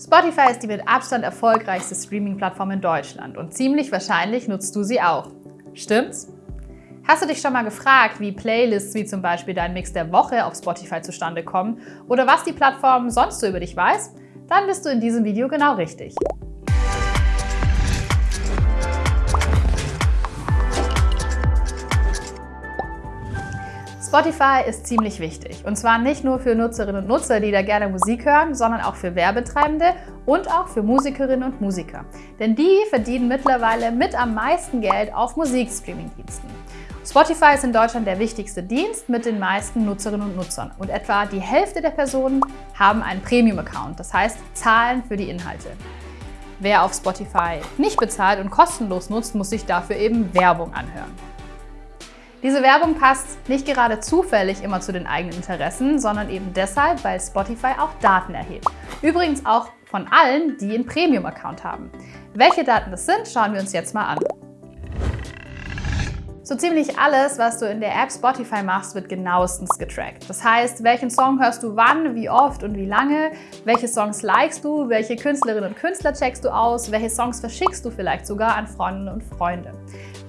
Spotify ist die mit Abstand erfolgreichste Streaming-Plattform in Deutschland und ziemlich wahrscheinlich nutzt du sie auch. Stimmt's? Hast du dich schon mal gefragt, wie Playlists wie zum Beispiel dein Mix der Woche auf Spotify zustande kommen oder was die Plattform sonst so über dich weiß? Dann bist du in diesem Video genau richtig. Spotify ist ziemlich wichtig. Und zwar nicht nur für Nutzerinnen und Nutzer, die da gerne Musik hören, sondern auch für Werbetreibende und auch für Musikerinnen und Musiker. Denn die verdienen mittlerweile mit am meisten Geld auf Musikstreaming-Diensten. Spotify ist in Deutschland der wichtigste Dienst mit den meisten Nutzerinnen und Nutzern. Und etwa die Hälfte der Personen haben einen Premium-Account, das heißt zahlen für die Inhalte. Wer auf Spotify nicht bezahlt und kostenlos nutzt, muss sich dafür eben Werbung anhören. Diese Werbung passt nicht gerade zufällig immer zu den eigenen Interessen, sondern eben deshalb, weil Spotify auch Daten erhebt. Übrigens auch von allen, die einen Premium-Account haben. Welche Daten das sind, schauen wir uns jetzt mal an. So ziemlich alles, was du in der App Spotify machst, wird genauestens getrackt. Das heißt, welchen Song hörst du wann, wie oft und wie lange, welche Songs likest du, welche Künstlerinnen und Künstler checkst du aus, welche Songs verschickst du vielleicht sogar an Freundinnen und Freunde.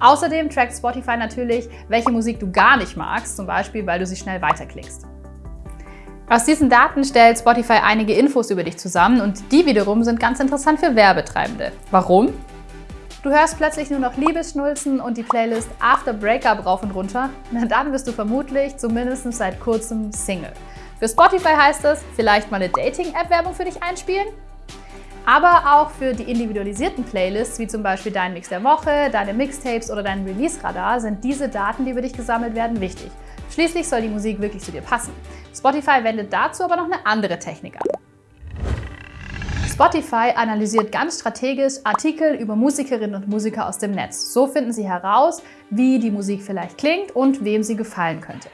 Außerdem trackt Spotify natürlich, welche Musik du gar nicht magst, zum Beispiel, weil du sie schnell weiterklickst. Aus diesen Daten stellt Spotify einige Infos über dich zusammen und die wiederum sind ganz interessant für Werbetreibende. Warum? Du hörst plötzlich nur noch Liebesschnulzen und die Playlist After Breakup rauf und runter, na dann bist du vermutlich zumindest seit kurzem Single. Für Spotify heißt es, vielleicht mal eine Dating-App-Werbung für dich einspielen? aber auch für die individualisierten Playlists, wie zum Beispiel dein Mix der Woche, deine Mixtapes oder dein Release-Radar, sind diese Daten, die über dich gesammelt werden, wichtig. Schließlich soll die Musik wirklich zu dir passen. Spotify wendet dazu aber noch eine andere Technik an. Spotify analysiert ganz strategisch Artikel über Musikerinnen und Musiker aus dem Netz. So finden sie heraus, wie die Musik vielleicht klingt und wem sie gefallen könnte.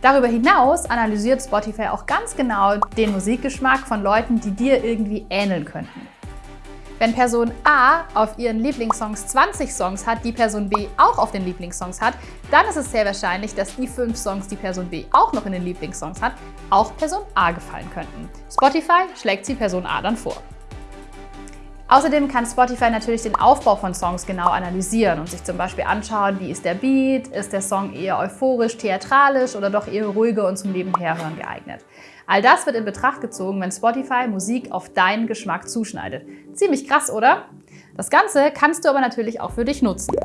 Darüber hinaus analysiert Spotify auch ganz genau den Musikgeschmack von Leuten, die dir irgendwie ähneln könnten. Wenn Person A auf ihren Lieblingssongs 20 Songs hat, die Person B auch auf den Lieblingssongs hat, dann ist es sehr wahrscheinlich, dass die fünf Songs, die Person B auch noch in den Lieblingssongs hat, auch Person A gefallen könnten. Spotify schlägt sie Person A dann vor. Außerdem kann Spotify natürlich den Aufbau von Songs genau analysieren und sich zum Beispiel anschauen, wie ist der Beat, ist der Song eher euphorisch, theatralisch oder doch eher ruhiger und zum Nebenherhören geeignet. All das wird in Betracht gezogen, wenn Spotify Musik auf deinen Geschmack zuschneidet. Ziemlich krass, oder? Das Ganze kannst du aber natürlich auch für dich nutzen.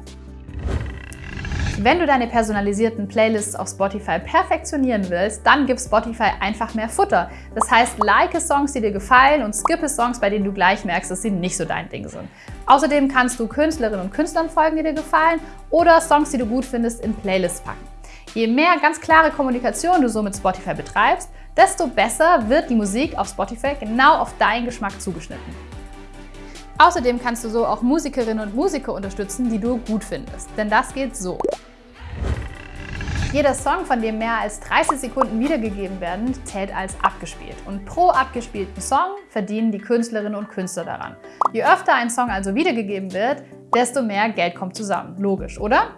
Wenn du deine personalisierten Playlists auf Spotify perfektionieren willst, dann gib Spotify einfach mehr Futter. Das heißt, like Songs, die dir gefallen und skippe Songs, bei denen du gleich merkst, dass sie nicht so dein Ding sind. Außerdem kannst du Künstlerinnen und Künstlern folgen, die dir gefallen oder Songs, die du gut findest, in Playlists packen. Je mehr ganz klare Kommunikation du so mit Spotify betreibst, desto besser wird die Musik auf Spotify genau auf deinen Geschmack zugeschnitten. Außerdem kannst du so auch Musikerinnen und Musiker unterstützen, die du gut findest. Denn das geht so. Jeder Song, von dem mehr als 30 Sekunden wiedergegeben werden, zählt als abgespielt. Und pro abgespielten Song verdienen die Künstlerinnen und Künstler daran. Je öfter ein Song also wiedergegeben wird, desto mehr Geld kommt zusammen. Logisch, oder?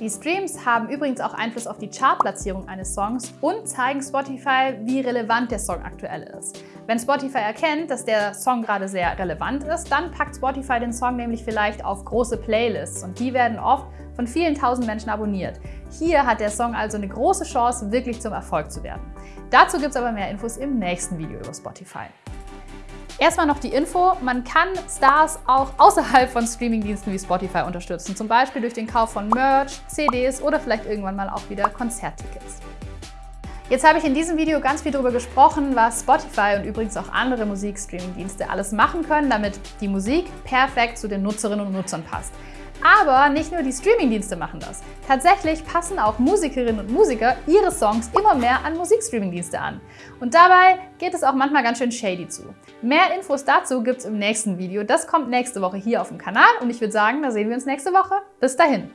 Die Streams haben übrigens auch Einfluss auf die Chartplatzierung eines Songs und zeigen Spotify, wie relevant der Song aktuell ist. Wenn Spotify erkennt, dass der Song gerade sehr relevant ist, dann packt Spotify den Song nämlich vielleicht auf große Playlists und die werden oft von vielen tausend Menschen abonniert. Hier hat der Song also eine große Chance, wirklich zum Erfolg zu werden. Dazu gibt es aber mehr Infos im nächsten Video über Spotify. Erstmal noch die Info, man kann Stars auch außerhalb von Streamingdiensten wie Spotify unterstützen, zum Beispiel durch den Kauf von Merch, CDs oder vielleicht irgendwann mal auch wieder Konzerttickets. Jetzt habe ich in diesem Video ganz viel darüber gesprochen, was Spotify und übrigens auch andere Musikstreamingdienste alles machen können, damit die Musik perfekt zu den Nutzerinnen und Nutzern passt. Aber nicht nur die Streamingdienste machen das. Tatsächlich passen auch Musikerinnen und Musiker ihre Songs immer mehr an Musikstreamingdienste an. Und dabei geht es auch manchmal ganz schön shady zu. Mehr Infos dazu gibt es im nächsten Video. Das kommt nächste Woche hier auf dem Kanal und ich würde sagen, da sehen wir uns nächste Woche. Bis dahin!